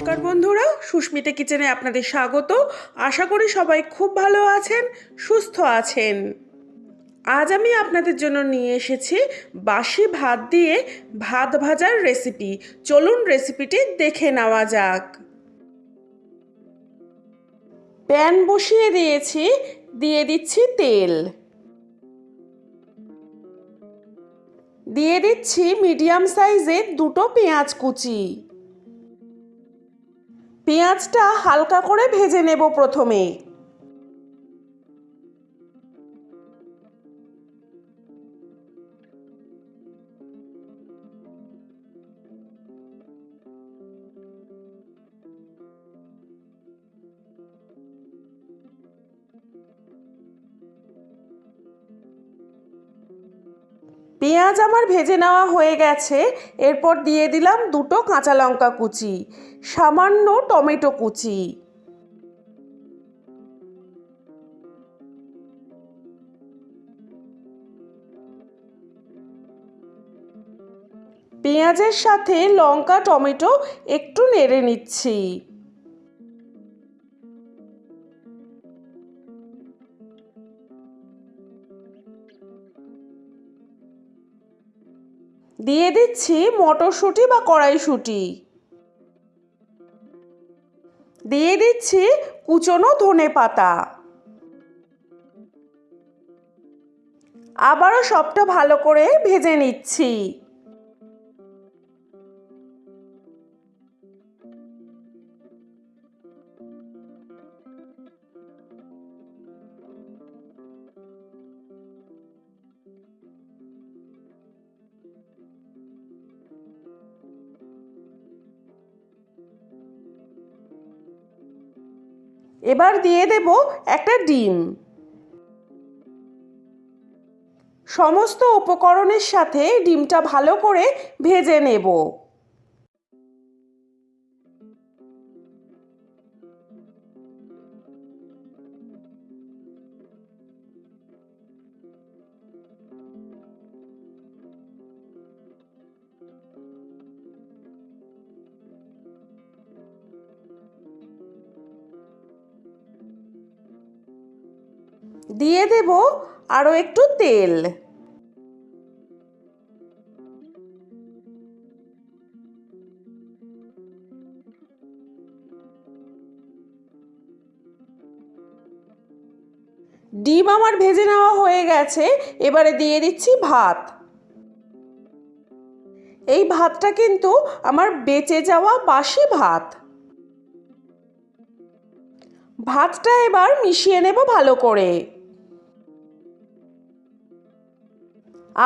নমস্কার বন্ধুরা, সুস্মিতা কিচেনে আপনাদের স্বাগত। আশা করি সবাই খুব ভালো আছেন, সুস্থ আছেন। আজ আমি আপনাদের জন্য নিয়ে এসেছি বাসি ভাত দিয়ে ভাত ভাজার রেসিপি চলুন রেসিপিটি দেখে নেওয়া যাক। প্যান বসিয়ে দিয়েছি, দিয়ে দিচ্ছি তেল। দিয়ে দিচ্ছি মিডিয়াম সাইজের দুটো পেঁয়াজ কুচি। পেঁয়াজটা হালকা করে ভেজে নেব প্রথমে পেঁয়াজ আমার ভেজে নেওয়া হয়ে গেছে। এরপর দিয়ে দিলাম দুটো কাঁচা লঙ্কা কুচি, সামান্য টমেটো কুচি। পেঁয়াজের সাথে লঙ্কা, টমেটো একটু নেড়ে নিচ্ছি। দিয়ে দিচ্ছি মটরশুঁটি বা কড়াইশুঁটি। দিয়ে দিচ্ছি কুচনো ধনে পাতা। আবারও সবটা ভালো করে ভেজে নিচ্ছি। এবার দিয়ে দেব একটা ডিম। সমস্ত উপকরণের সাথে ডিমটা ভালো করে ভেজে নেব। দিয়ে দেব আরও একটু তেল। ডিম আমার ভেজে নেওয়া হয়ে গেছে, এবারে দিয়ে দিচ্ছি ভাত। এই ভাতটা কিন্তু আমার বেঁচে যাওয়া বাসি ভাত। ভাতটা এবার মিশিয়ে নেব ভালো করে।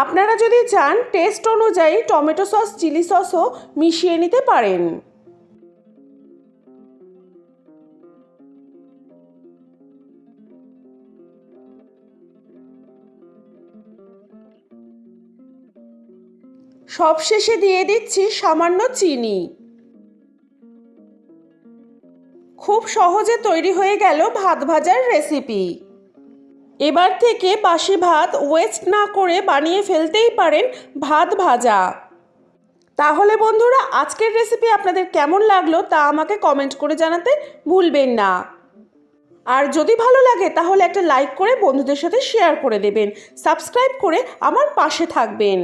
আপনারা যদি চান টেস্ট অনুযায়ী টমেটো সস চিলি সসও মিশিয়ে নিতে পারেন। সবশেষে দিয়ে দিচ্ছি সামান্য চিনি। খুব সহজে তৈরি হয়ে গেল ভাত ভাজার রেসিপি এবার থেকে বাসি ভাত ওয়েস্ট না করে বানিয়ে ফেলতেই পারেন ভাত ভাজা। তাহলে বন্ধুরা, আজকের রেসিপি আপনাদের কেমন লাগল তা আমাকে কমেন্ট করে জানাতে ভুলবেন না। আর যদি ভালো লাগে, তাহলে একটা লাইক করে বন্ধুদের সাথে শেয়ার করে দেবেন সাবস্ক্রাইব করে আমার পাশে থাকবেন।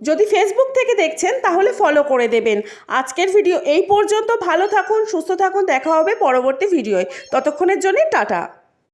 যদি ফেসবুক থেকে দেখছেন, তাহলে ফলো করে দেবেন। আজকের ভিডিও এই পর্যন্ত। ভালো থাকুন, সুস্থ থাকুন, দেখা হবে পরবর্তী ভিডিওয় ততক্ষণের জন্য টাটা।